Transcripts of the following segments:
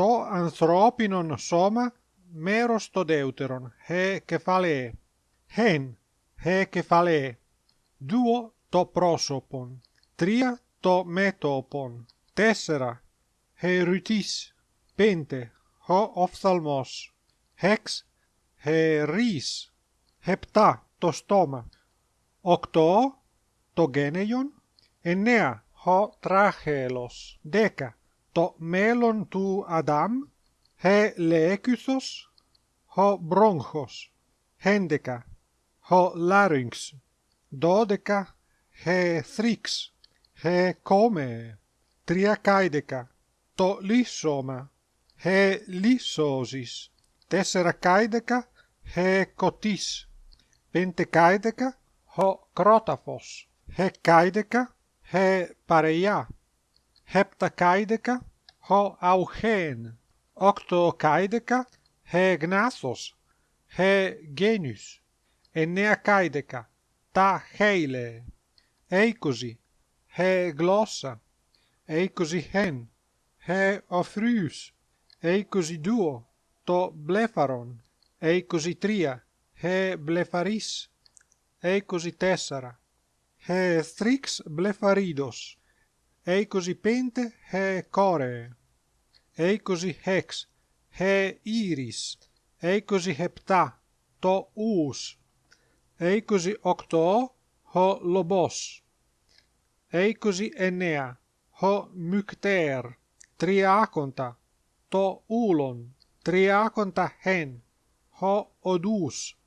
το ανθρώπινον σώμα μέρος το δεύτερον, he κεφαλαίε. Hen, he κεφαλαίε. Duo το πρόσωπον. Τρία το μέτωπον. Τέσσερα, he ρυτής. Πέντε, ho οφθαλμός. Hex, he ρης. Επτά το στόμα. Οκτώ το γένεϊον. Εννέα, ho τράχελος. Δέκα, το μέλλον του Αδάμ, he λέκυθος, ho μπρόγχος, έντεκα, ho λάρυγξ, δώδεκα, he θρύξ, he κόμε, τριακάιδεκα, το λύσωμα, he λύσωζης, τέσσερα κάιδεκα, he κοτής, πεντεκάιδεκα, ho κρόταφος, he κάιδεκα, he παρειά, ο αυχέν, οκτώ γνάθος, χε γνάσος, χε εννέα καίδεκα, τα χέιλε, έικοζι, χε γλώσσα, έικοζι χέν, χε οφρύους, έικοζι δύο, το μπλέφαρον, έικοζι τρία, χε μπλεφαρίς, έικοζι τέσσερα, χε στρίξ μπλεφαρίδος, Eikosi pente he koree. είκοσι χεξ, χε ήρις, είκοσι χεπτά, το ους, είκοσι οκτώ, ο λομπός, είκοσι εννέα, ο μικτέρ, τριάκοντα, το ούλον, τριάκοντα χεν, ο οδούς,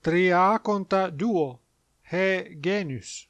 τριάκοντα δύο, χε γένους.